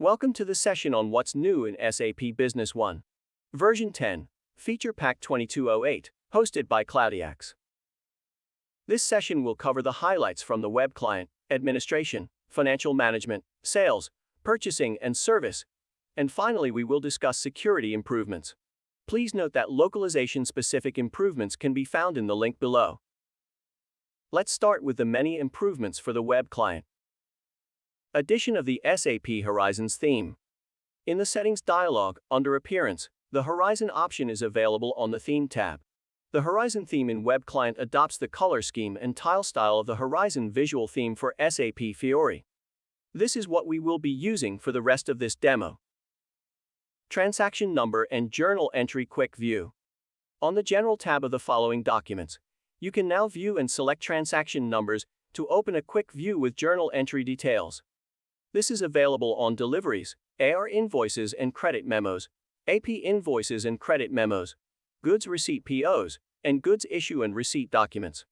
Welcome to the session on what's new in SAP Business One. Version 10, Feature Pack 2208, hosted by Cloudiax. This session will cover the highlights from the web client, administration, financial management, sales, purchasing, and service. And finally, we will discuss security improvements. Please note that localization specific improvements can be found in the link below. Let's start with the many improvements for the web client. Addition of the SAP Horizons theme. In the Settings dialog, under Appearance, the Horizon option is available on the Theme tab. The Horizon theme in Web Client adopts the color scheme and tile style of the Horizon visual theme for SAP Fiori. This is what we will be using for the rest of this demo. Transaction Number and Journal Entry Quick View. On the General tab of the following documents, you can now view and select transaction numbers to open a quick view with journal entry details. This is available on deliveries, AR invoices and credit memos, AP invoices and credit memos, goods receipt POs, and goods issue and receipt documents.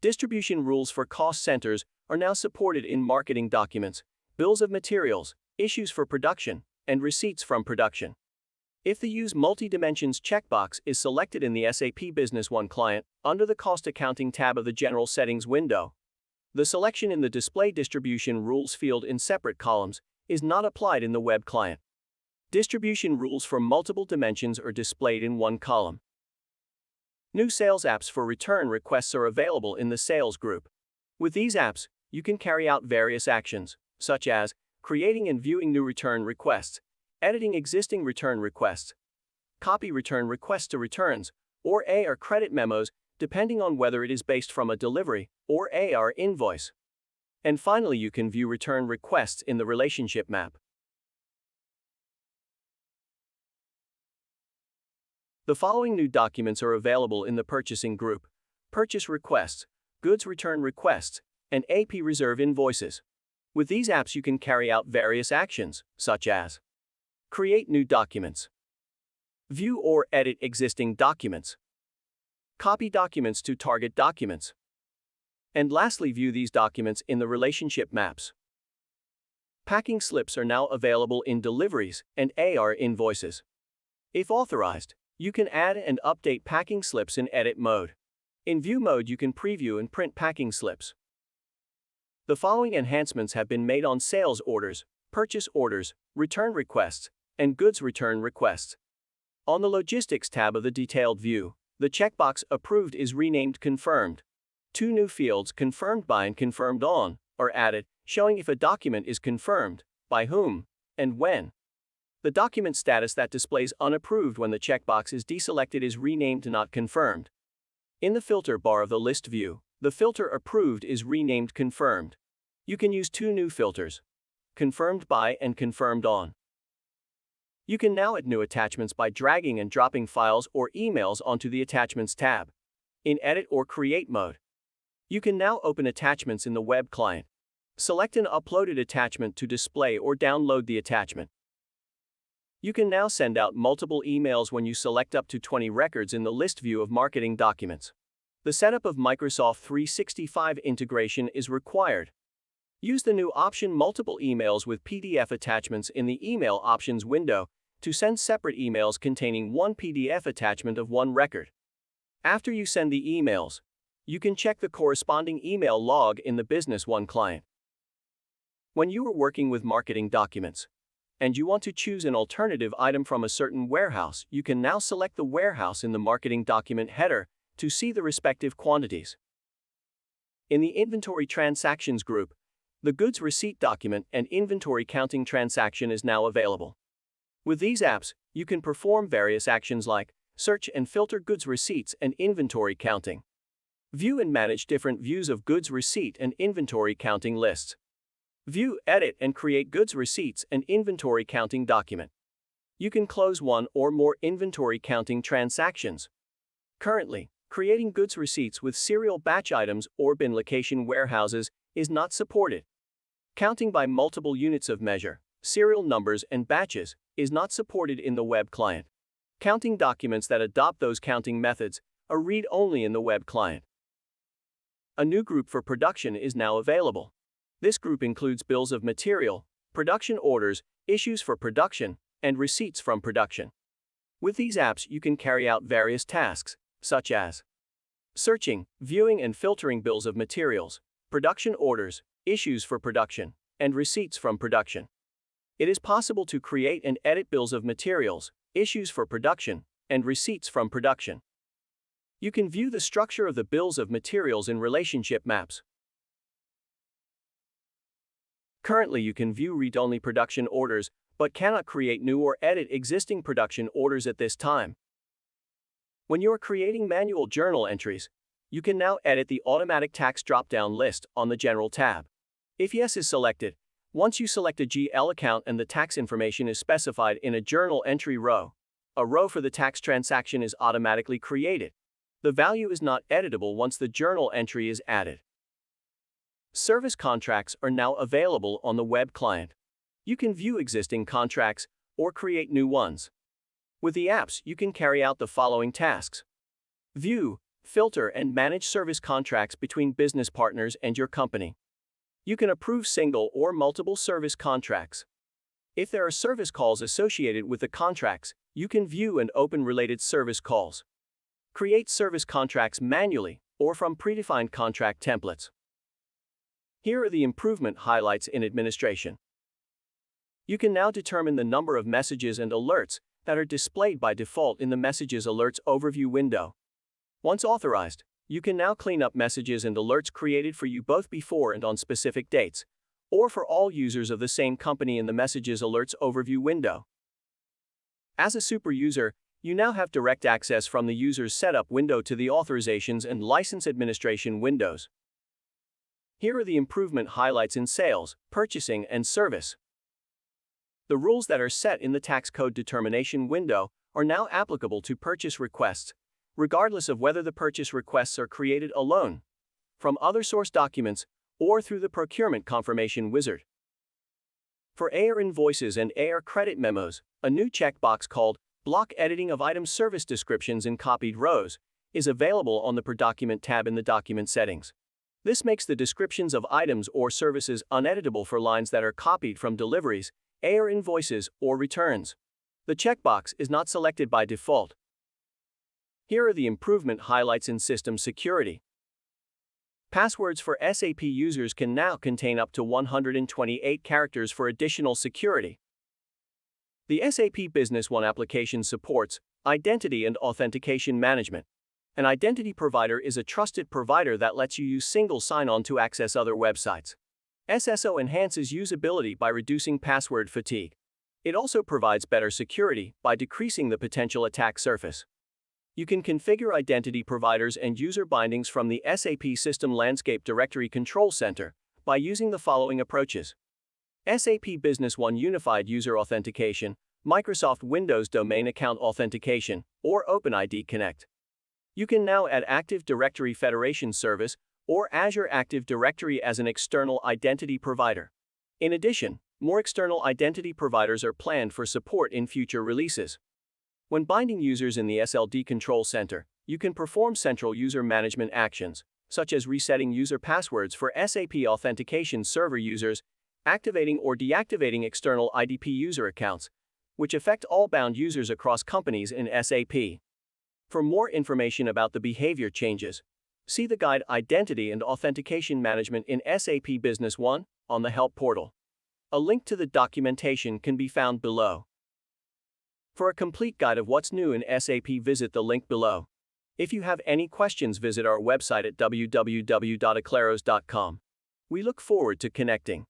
Distribution rules for cost centers are now supported in marketing documents, bills of materials, issues for production, and receipts from production. If the Use Multi-Dimensions checkbox is selected in the SAP Business One client under the Cost Accounting tab of the General Settings window, the selection in the Display Distribution Rules field in separate columns is not applied in the web client. Distribution rules for multiple dimensions are displayed in one column. New sales apps for return requests are available in the Sales group. With these apps, you can carry out various actions, such as creating and viewing new return requests, editing existing return requests, copy return requests to returns, or AR credit memos depending on whether it is based from a delivery or AR invoice. And finally, you can view return requests in the relationship map. The following new documents are available in the purchasing group purchase requests, goods return requests, and AP reserve invoices. With these apps, you can carry out various actions, such as create new documents, view or edit existing documents, copy documents to target documents. And lastly, view these documents in the relationship maps. Packing slips are now available in deliveries and AR invoices. If authorized, you can add and update packing slips in edit mode. In view mode, you can preview and print packing slips. The following enhancements have been made on sales orders, purchase orders, return requests, and goods return requests. On the Logistics tab of the detailed view, the checkbox Approved is renamed Confirmed. Two new fields Confirmed by and Confirmed on are added, showing if a document is confirmed, by whom, and when. The document status that displays unapproved when the checkbox is deselected is renamed to Not Confirmed. In the filter bar of the list view, the filter Approved is renamed Confirmed. You can use two new filters Confirmed by and Confirmed on. You can now add new attachments by dragging and dropping files or emails onto the Attachments tab. In Edit or Create mode, you can now open attachments in the web client. Select an uploaded attachment to display or download the attachment. You can now send out multiple emails when you select up to 20 records in the list view of marketing documents. The setup of Microsoft 365 integration is required. Use the new option Multiple Emails with PDF attachments in the Email Options window to send separate emails containing one PDF attachment of one record. After you send the emails, you can check the corresponding email log in the Business One client. When you are working with marketing documents, and you want to choose an alternative item from a certain warehouse, you can now select the warehouse in the marketing document header to see the respective quantities. In the Inventory Transactions group, the goods receipt document and inventory counting transaction is now available. With these apps, you can perform various actions like search and filter goods receipts and inventory counting. View and manage different views of goods receipt and inventory counting lists. View, edit, and create goods receipts and inventory counting document. You can close one or more inventory counting transactions. Currently, creating goods receipts with serial batch items or bin location warehouses is not supported. Counting by multiple units of measure, serial numbers, and batches is not supported in the web client. Counting documents that adopt those counting methods are read only in the web client. A new group for production is now available. This group includes bills of material, production orders, issues for production, and receipts from production. With these apps, you can carry out various tasks, such as searching, viewing, and filtering bills of materials, production orders, issues for production, and receipts from production. It is possible to create and edit bills of materials, issues for production, and receipts from production. You can view the structure of the bills of materials in relationship maps. Currently, you can view read-only production orders, but cannot create new or edit existing production orders at this time. When you are creating manual journal entries, you can now edit the automatic tax drop-down list on the General tab. If Yes is selected, once you select a GL account and the tax information is specified in a journal entry row, a row for the tax transaction is automatically created. The value is not editable once the journal entry is added. Service contracts are now available on the web client. You can view existing contracts or create new ones. With the apps, you can carry out the following tasks. View, filter, and manage service contracts between business partners and your company. You can approve single or multiple service contracts. If there are service calls associated with the contracts, you can view and open related service calls. Create service contracts manually or from predefined contract templates. Here are the improvement highlights in administration. You can now determine the number of messages and alerts that are displayed by default in the Messages Alerts overview window. Once authorized, you can now clean up messages and alerts created for you both before and on specific dates, or for all users of the same company in the Messages Alerts overview window. As a super user, you now have direct access from the user's setup window to the authorizations and license administration windows. Here are the improvement highlights in sales, purchasing, and service. The rules that are set in the tax code determination window are now applicable to purchase requests, regardless of whether the purchase requests are created alone, from other source documents, or through the procurement confirmation wizard. For AR invoices and AR credit memos, a new checkbox called Block Editing of Item Service Descriptions in Copied Rows is available on the Per Document tab in the Document Settings. This makes the descriptions of items or services uneditable for lines that are copied from deliveries, AR invoices, or returns. The checkbox is not selected by default. Here are the improvement highlights in system security. Passwords for SAP users can now contain up to 128 characters for additional security. The SAP Business One application supports identity and authentication management. An identity provider is a trusted provider that lets you use single sign-on to access other websites. SSO enhances usability by reducing password fatigue. It also provides better security by decreasing the potential attack surface. You can configure identity providers and user bindings from the SAP System Landscape Directory Control Center by using the following approaches. SAP Business One Unified User Authentication, Microsoft Windows Domain Account Authentication, or OpenID Connect. You can now add Active Directory Federation Service or Azure Active Directory as an external identity provider. In addition, more external identity providers are planned for support in future releases. When binding users in the SLD Control Center, you can perform central user management actions, such as resetting user passwords for SAP Authentication Server users, activating or deactivating external IDP user accounts, which affect all bound users across companies in SAP. For more information about the behavior changes, see the guide Identity and Authentication Management in SAP Business One on the Help portal. A link to the documentation can be found below. For a complete guide of what's new in SAP, visit the link below. If you have any questions, visit our website at www.aclaros.com. We look forward to connecting.